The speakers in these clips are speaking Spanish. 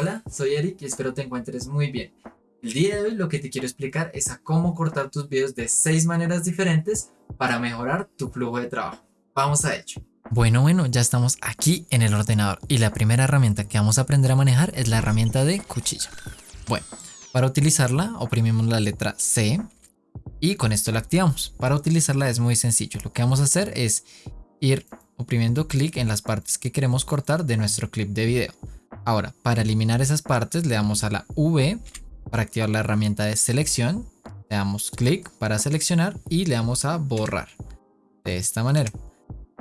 Hola, soy Eric y espero te encuentres muy bien. El día de hoy lo que te quiero explicar es a cómo cortar tus videos de 6 maneras diferentes para mejorar tu flujo de trabajo. Vamos a ello. Bueno, bueno, ya estamos aquí en el ordenador y la primera herramienta que vamos a aprender a manejar es la herramienta de cuchilla. Bueno, para utilizarla oprimimos la letra C y con esto la activamos. Para utilizarla es muy sencillo. Lo que vamos a hacer es ir oprimiendo clic en las partes que queremos cortar de nuestro clip de video. Ahora, para eliminar esas partes le damos a la V para activar la herramienta de selección. Le damos clic para seleccionar y le damos a borrar. De esta manera.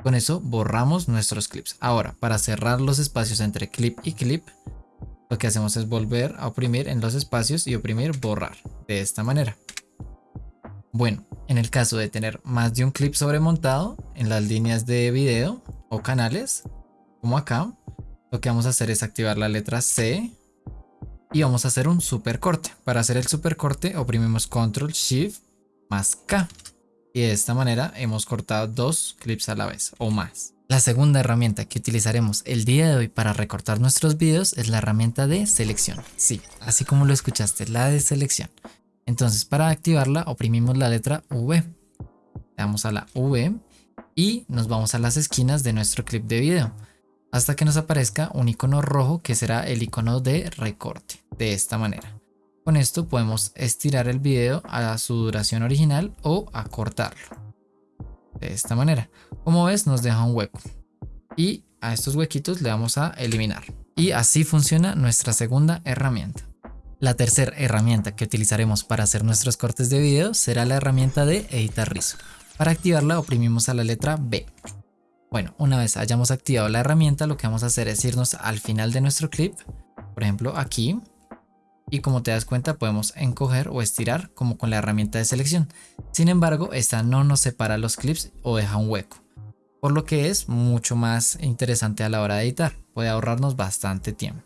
Con eso borramos nuestros clips. Ahora, para cerrar los espacios entre clip y clip, lo que hacemos es volver a oprimir en los espacios y oprimir borrar. De esta manera. Bueno, en el caso de tener más de un clip sobremontado en las líneas de video o canales, como acá, lo que vamos a hacer es activar la letra C y vamos a hacer un super corte. Para hacer el super corte oprimimos Control Shift más K y de esta manera hemos cortado dos clips a la vez o más. La segunda herramienta que utilizaremos el día de hoy para recortar nuestros videos es la herramienta de selección. Sí, así como lo escuchaste, la de selección. Entonces para activarla oprimimos la letra V. Le damos a la V y nos vamos a las esquinas de nuestro clip de video hasta que nos aparezca un icono rojo que será el icono de recorte de esta manera. Con esto podemos estirar el video a su duración original o acortarlo. De esta manera. Como ves nos deja un hueco. Y a estos huequitos le vamos a eliminar. Y así funciona nuestra segunda herramienta. La tercera herramienta que utilizaremos para hacer nuestros cortes de video será la herramienta de editar rizo. Para activarla oprimimos a la letra B. Bueno, una vez hayamos activado la herramienta lo que vamos a hacer es irnos al final de nuestro clip, por ejemplo aquí, y como te das cuenta podemos encoger o estirar como con la herramienta de selección. Sin embargo, esta no nos separa los clips o deja un hueco, por lo que es mucho más interesante a la hora de editar, puede ahorrarnos bastante tiempo.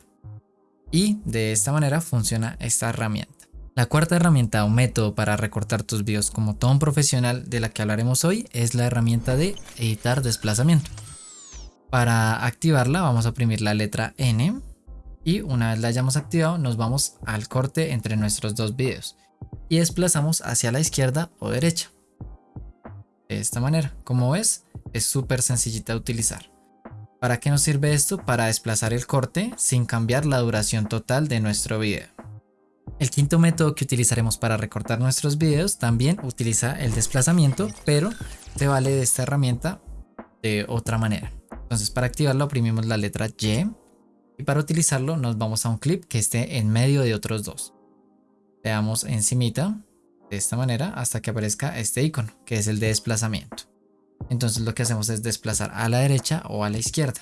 Y de esta manera funciona esta herramienta. La cuarta herramienta o método para recortar tus videos como todo un profesional de la que hablaremos hoy es la herramienta de editar desplazamiento. Para activarla vamos a oprimir la letra N y una vez la hayamos activado nos vamos al corte entre nuestros dos videos y desplazamos hacia la izquierda o derecha. De esta manera, como ves, es súper sencillita de utilizar. ¿Para qué nos sirve esto? Para desplazar el corte sin cambiar la duración total de nuestro video. El quinto método que utilizaremos para recortar nuestros videos también utiliza el desplazamiento, pero te vale de esta herramienta de otra manera. Entonces para activarlo oprimimos la letra Y y para utilizarlo nos vamos a un clip que esté en medio de otros dos. Le damos encimita de esta manera hasta que aparezca este icono que es el de desplazamiento. Entonces lo que hacemos es desplazar a la derecha o a la izquierda.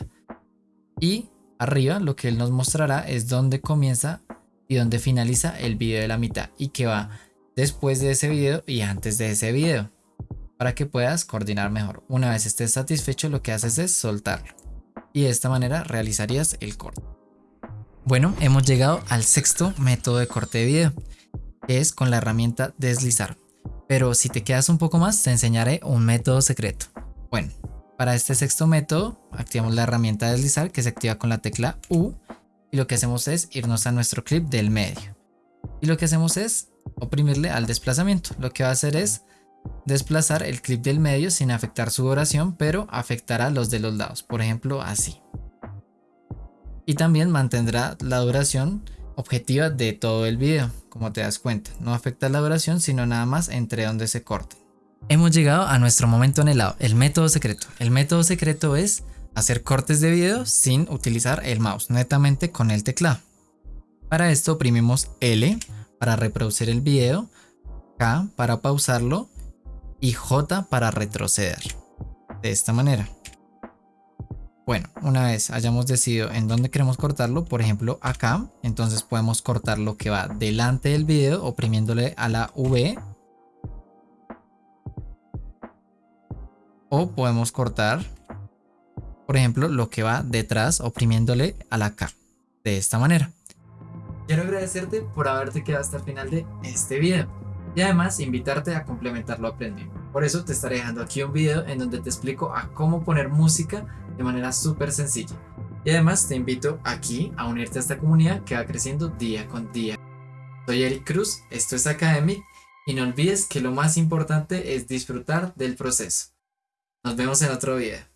Y arriba lo que él nos mostrará es dónde comienza y dónde finaliza el video de la mitad y que va después de ese video y antes de ese video para que puedas coordinar mejor. Una vez estés satisfecho lo que haces es soltarlo y de esta manera realizarías el corte. Bueno, hemos llegado al sexto método de corte de video, que es con la herramienta deslizar. Pero si te quedas un poco más, te enseñaré un método secreto. Bueno, para este sexto método, activamos la herramienta deslizar que se activa con la tecla U y lo que hacemos es irnos a nuestro clip del medio. Y lo que hacemos es oprimirle al desplazamiento. Lo que va a hacer es desplazar el clip del medio sin afectar su duración, pero afectará los de los lados, por ejemplo así. Y también mantendrá la duración objetiva de todo el video, como te das cuenta. No afecta la duración, sino nada más entre donde se corte. Hemos llegado a nuestro momento anhelado, el método secreto. El método secreto es hacer cortes de video sin utilizar el mouse, netamente con el teclado. Para esto oprimimos L para reproducir el video, K para pausarlo y J para retroceder. De esta manera. Bueno, una vez hayamos decidido en dónde queremos cortarlo, por ejemplo acá, entonces podemos cortar lo que va delante del video oprimiéndole a la V. O podemos cortar, por ejemplo, lo que va detrás oprimiéndole a la K. De esta manera. Quiero agradecerte por haberte quedado hasta el final de este video y además invitarte a complementar lo aprendido. Por eso te estaré dejando aquí un video en donde te explico a cómo poner música de manera súper sencilla. Y además te invito aquí a unirte a esta comunidad que va creciendo día con día. Soy Eric Cruz, esto es Academic y no olvides que lo más importante es disfrutar del proceso. Nos vemos en otro video.